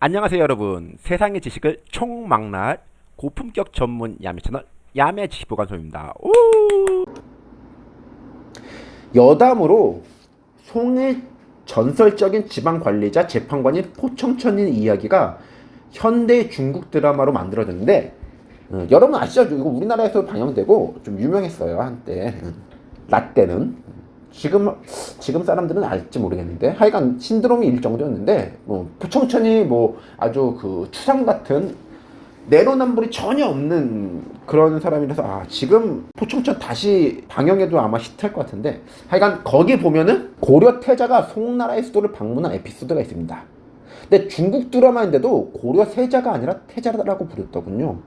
안녕하세요 여러분 세상의 지식을 총망라할 고품격 전문 야매 채널 야매 지식보관소입니다 오! 여담으로 송의 전설적인 지방관리자 재판관인 포청천인 이야기가 현대 중국 드라마로 만들어졌는데 어, 여러분 아시죠? 이거 우리나라에서 방영되고 좀 유명했어요 한때 라떼는 지금 지금 사람들은 알지 모르겠는데 하여간 신드롬이 일 정도였는데 뭐 부청천이 뭐 아주 그 추상 같은 내로남불이 전혀 없는 그런 사람이라서 아 지금 포청천 다시 방영해도 아마 히트할 것 같은데 하여간 거기 보면은 고려 태자가 송나라의 수도를 방문한 에피소드가 있습니다. 근데 중국 드라마인데도 고려 세자가 아니라 태자라고 부르더군요.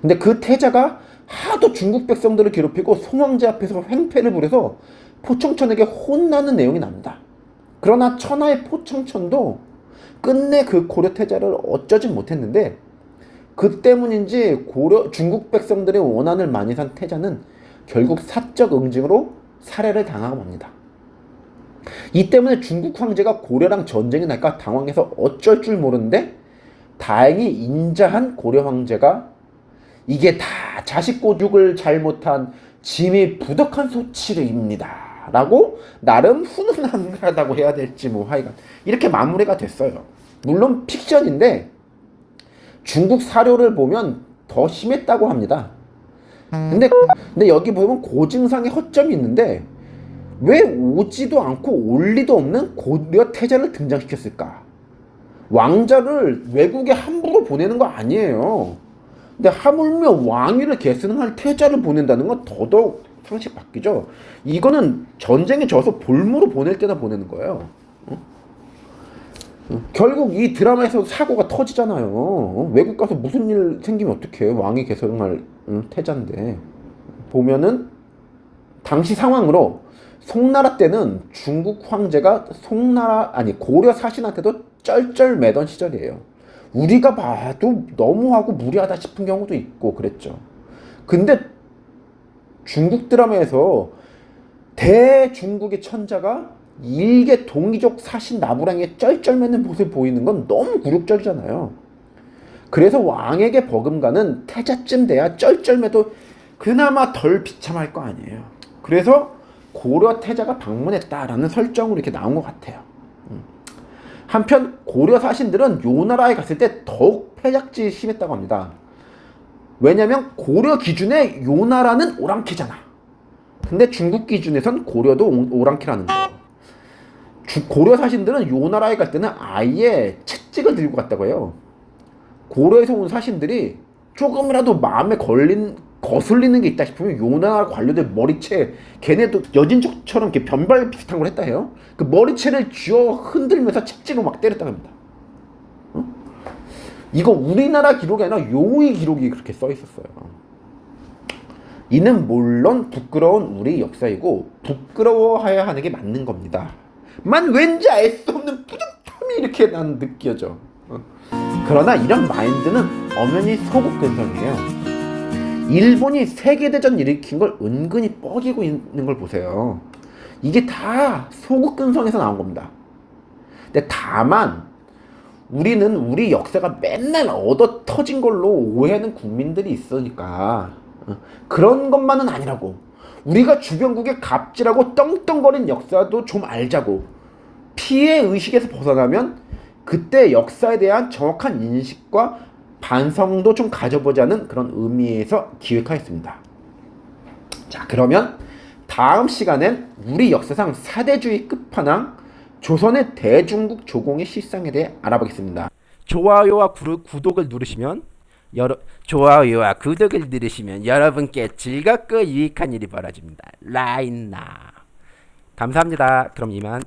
근데 그 태자가 하도 중국 백성들을 괴롭히고 송황제 앞에서 횡패를 부려서 포청천에게 혼나는 내용이 납니다. 그러나 천하의 포청천도 끝내 그 고려 태자를 어쩌진 못했는데 그 때문인지 고려 중국 백성들의 원한을 많이 산 태자는 결국 사적 응징으로 살해를 당하고 맙니다. 이 때문에 중국 황제가 고려랑 전쟁이 날까 당황해서 어쩔 줄 모르는데 다행히 인자한 고려 황제가 이게 다 자식 고죽을 잘못한 짐이 부덕한 소치르입니다. 라고 나름 훈훈하다고 해야 될지 뭐 하여간 이렇게 마무리가 됐어요. 물론 픽션인데 중국 사료를 보면 더 심했다고 합니다. 근데 근데 여기 보면 고증상의 허점이 있는데 왜 오지도 않고 올 리도 없는 고려 태자를 등장시켰을까? 왕자를 외국에 함부로 보내는 거 아니에요. 근데 하물며 왕위를 계승할 태자를 보낸다는 건 더더욱 상식 바뀌죠. 이거는 전쟁에 져서 볼모로 보낼 때나 보내는 거예요. 결국 이 드라마에서 사고가 터지잖아요. 어? 외국 가서 무슨 일 생기면 어떡해. 왕이 개성할 응, 태자인데. 보면은 당시 상황으로 송나라 때는 중국 황제가 송나라 아니 고려 사신한테도 쩔쩔매던 시절이에요. 우리가 봐도 너무하고 무리하다 싶은 경우도 있고 그랬죠. 근데 중국 드라마에서 대중국의 천자가 일개 동이족 사신 나부랑에 쩔쩔매는 모습을 보이는 건 너무 굴욕적이잖아요. 그래서 왕에게 버금가는 태자쯤 돼야 쩔쩔매도 그나마 덜 비참할 거 아니에요. 그래서 고려 태자가 방문했다라는 설정으로 이렇게 나온 것 같아요. 음. 한편 고려 사신들은 요 나라에 갔을 때 더욱 패작지 심했다고 합니다. 왜냐면 고려 기준에 요나라는 오랑캐잖아. 근데 중국 기준에선 고려도 오랑캐라는 거예요. 고려 사신들은 요나라에 갈 때는 아예 채찍을 들고 갔다고 해요. 고려에서 온 사신들이 조금이라도 마음에 걸린 거슬리는 게 있다 싶으면 요나라 관료들 머리채 걔네도 여진족처럼 변발 비슷한 걸 했다 해요. 그 머리채를 쥐어 흔들면서 채찍으로 막 때렸다고 합니다. 이거 우리나라 아니라 용의 기록이 그렇게 써 있었어요. 이는 물론 부끄러운 우리 역사이고 부끄러워해야 하는 게 맞는 겁니다. 만 왠지 알 수 없는 뿌듯함이 이렇게 난 느껴져. 어. 그러나 이런 마인드는 엄연히 소국 근성이에요. 일본이 세계대전 일으킨 걸 은근히 뻐기고 있는 걸 보세요. 이게 다 소국 근성에서 나온 겁니다. 근데 다만 우리는 우리 역사가 맨날 얻어 터진 걸로 오해하는 국민들이 있으니까. 어, 그런 것만은 아니라고. 우리가 주변국의 갑질하고 떵떵거린 역사도 좀 알자고. 피해 의식에서 벗어나면 그때 역사에 대한 정확한 인식과 반성도 좀 가져보자는 그런 의미에서 기획하였습니다. 자 그러면 다음 시간엔 우리 역사상 사대주의 끝판왕 조선의 대중국 조공의 실상에 대해 알아보겠습니다. 좋아요와 구, 구독을 누르시면 여러, 좋아요와 구독을 누르시면 여러분께 즐겁고 유익한 일이 벌어집니다. 라인나 감사합니다. 그럼 이만